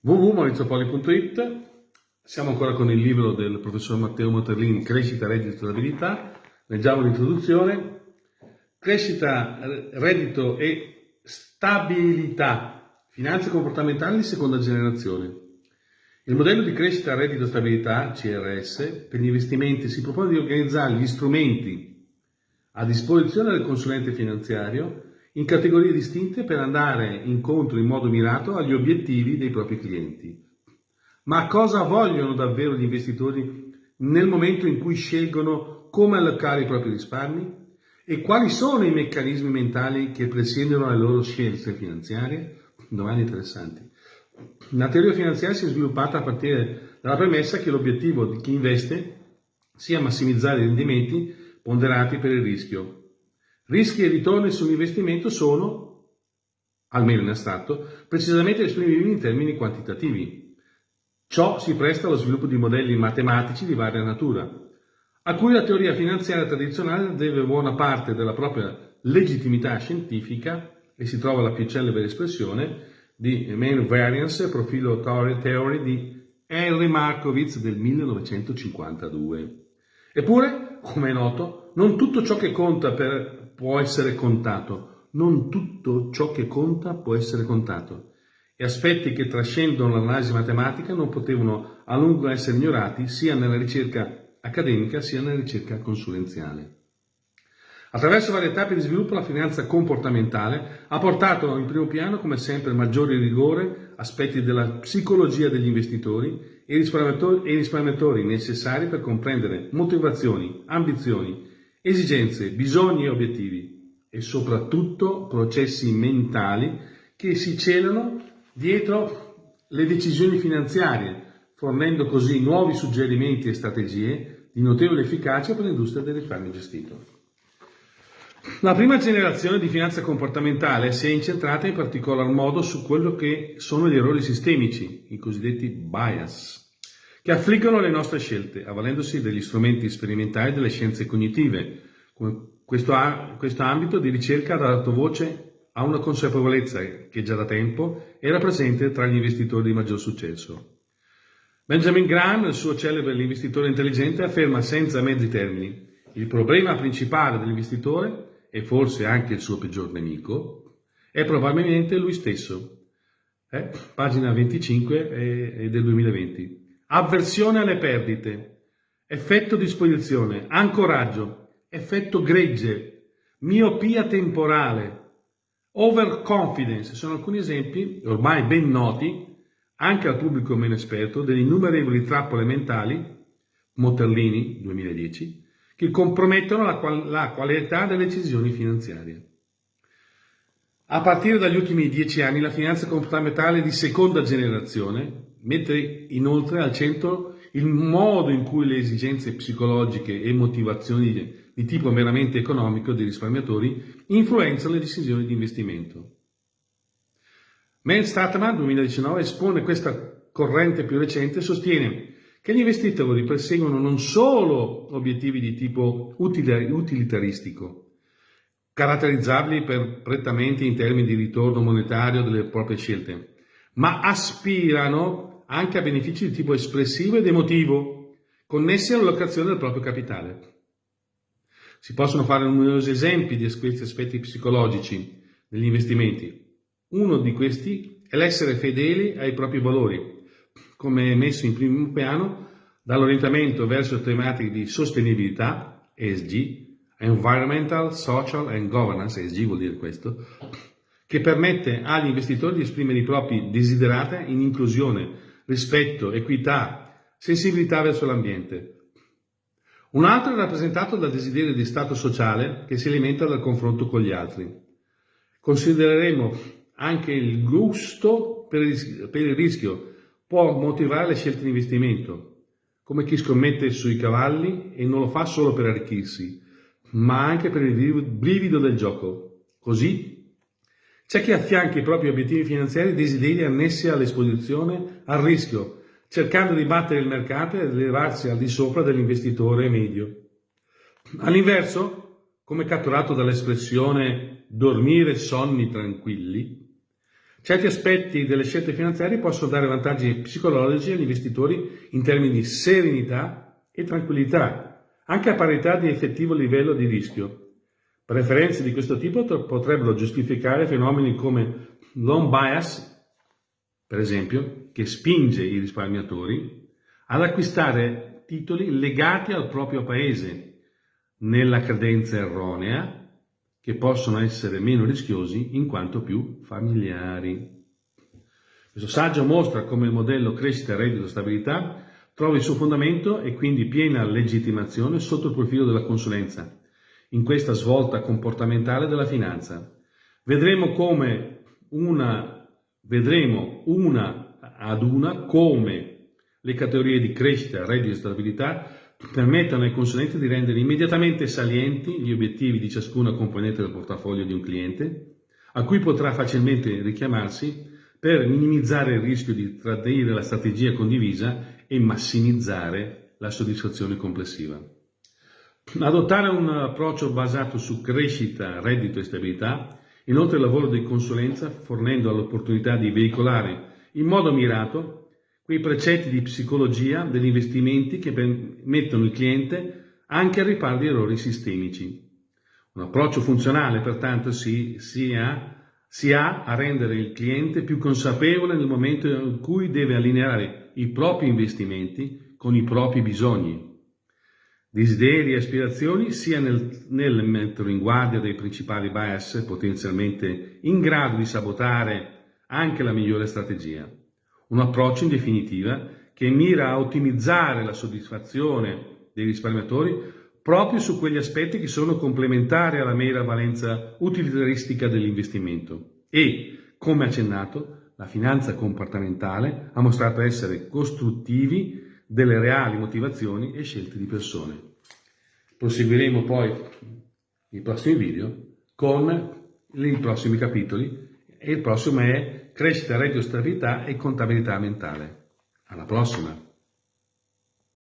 www.maurizopoli.it Siamo ancora con il libro del professor Matteo Moterlini, Crescita, reddito e stabilità. Leggiamo l'introduzione. Crescita, reddito e stabilità. Finanze comportamentali di seconda generazione. Il modello di crescita, reddito e stabilità, CRS, per gli investimenti si propone di organizzare gli strumenti a disposizione del consulente finanziario in categorie distinte per andare incontro in modo mirato agli obiettivi dei propri clienti. Ma cosa vogliono davvero gli investitori nel momento in cui scelgono come allocare i propri risparmi? E quali sono i meccanismi mentali che presiedono le loro scelte finanziarie? Domande interessanti. La teoria finanziaria si è sviluppata a partire dalla premessa che l'obiettivo di chi investe sia massimizzare i rendimenti ponderati per il rischio, Rischi e ritorni sull'investimento sono, almeno in astratto, precisamente esprimibili in termini quantitativi. Ciò si presta allo sviluppo di modelli matematici di varia natura, a cui la teoria finanziaria tradizionale deve buona parte della propria legittimità scientifica e si trova la più celebre espressione di Main Variance Profilo Theory di Henry Markowitz del 1952. Eppure, come è noto, non tutto ciò che conta per può essere contato, non tutto ciò che conta può essere contato e aspetti che trascendono l'analisi matematica non potevano a lungo essere ignorati sia nella ricerca accademica sia nella ricerca consulenziale. Attraverso varie tappe di sviluppo la finanza comportamentale ha portato in primo piano, come sempre, maggiore rigore, aspetti della psicologia degli investitori e risparmiatori, e risparmiatori necessari per comprendere motivazioni, ambizioni esigenze, bisogni e obiettivi e soprattutto processi mentali che si celano dietro le decisioni finanziarie, fornendo così nuovi suggerimenti e strategie di notevole efficacia per l'industria del risparmio gestito. La prima generazione di finanza comportamentale si è incentrata in particolar modo su quello che sono gli errori sistemici, i cosiddetti bias, che affliggono le nostre scelte, avvalendosi degli strumenti sperimentali delle scienze cognitive. Questo, questo ambito di ricerca ha dato voce a una consapevolezza che già da tempo era presente tra gli investitori di maggior successo. Benjamin Graham, nel suo celebre L'investitore intelligente, afferma senza mezzi termini il problema principale dell'investitore, e forse anche il suo peggior nemico, è probabilmente lui stesso. Eh? Pagina 25 del 2020 avversione alle perdite, effetto disposizione, ancoraggio, effetto gregge, miopia temporale, overconfidence, sono alcuni esempi ormai ben noti anche al pubblico meno esperto delle innumerevoli trappole mentali, Moterlini 2010, che compromettono la, qual la qualità delle decisioni finanziarie. A partire dagli ultimi dieci anni la finanza comportamentale di seconda generazione mette inoltre al centro il modo in cui le esigenze psicologiche e motivazioni di tipo meramente economico dei risparmiatori influenzano le decisioni di investimento. Mel Statman 2019 espone questa corrente più recente e sostiene che gli investitori perseguono non solo obiettivi di tipo utilitaristico, caratterizzabili per, prettamente in termini di ritorno monetario delle proprie scelte, ma aspirano anche a benefici di tipo espressivo ed emotivo, connessi all'allocazione del proprio capitale. Si possono fare numerosi esempi di questi aspetti psicologici degli investimenti. Uno di questi è l'essere fedeli ai propri valori, come messo in primo piano dall'orientamento verso tematiche di sostenibilità, ESG, Environmental, Social and Governance, ESG vuol dire questo, che permette agli investitori di esprimere i propri desiderata in inclusione, rispetto, equità, sensibilità verso l'ambiente. Un altro è rappresentato dal desiderio di stato sociale che si alimenta dal confronto con gli altri. Considereremo anche il gusto per il rischio, può motivare le scelte di investimento, come chi scommette sui cavalli e non lo fa solo per arricchirsi, ma anche per il brivido del gioco. Così c'è chi affianca i propri obiettivi finanziari desideri annessi all'esposizione al rischio, cercando di battere il mercato ed elevarsi al di sopra dell'investitore medio. All'inverso, come catturato dall'espressione dormire sonni tranquilli, Certi aspetti delle scelte finanziarie possono dare vantaggi psicologici agli investitori in termini di serenità e tranquillità, anche a parità di effettivo livello di rischio. Preferenze di questo tipo potrebbero giustificare fenomeni come l'home bias, per esempio, che spinge i risparmiatori ad acquistare titoli legati al proprio paese, nella credenza erronea che possono essere meno rischiosi in quanto più familiari. Questo saggio mostra come il modello crescita, reddito stabilità trova il suo fondamento e quindi piena legittimazione sotto il profilo della consulenza, in questa svolta comportamentale della finanza. Vedremo come una, vedremo una ad una come le categorie di crescita, reddito e stabilità permettono ai consulenti di rendere immediatamente salienti gli obiettivi di ciascuna componente del portafoglio di un cliente, a cui potrà facilmente richiamarsi per minimizzare il rischio di tradire la strategia condivisa e massimizzare la soddisfazione complessiva. Adottare un approccio basato su crescita, reddito e stabilità, inoltre il lavoro di consulenza fornendo l'opportunità di veicolare in modo mirato quei precetti di psicologia degli investimenti che mettono il cliente anche al riparo di errori sistemici. Un approccio funzionale, pertanto, si, si, ha, si ha a rendere il cliente più consapevole nel momento in cui deve allineare i propri investimenti con i propri bisogni, desideri e aspirazioni, sia nel, nel mettere in guardia dei principali bias potenzialmente in grado di sabotare anche la migliore strategia. Un approccio in definitiva che mira a ottimizzare la soddisfazione dei risparmiatori proprio su quegli aspetti che sono complementari alla mera valenza utilitaristica dell'investimento e, come accennato, la finanza comportamentale ha mostrato essere costruttivi delle reali motivazioni e scelte di persone. Proseguiremo poi nei prossimi video con i prossimi capitoli e il prossimo è crescita, reddito, stabilità e contabilità mentale. Alla prossima!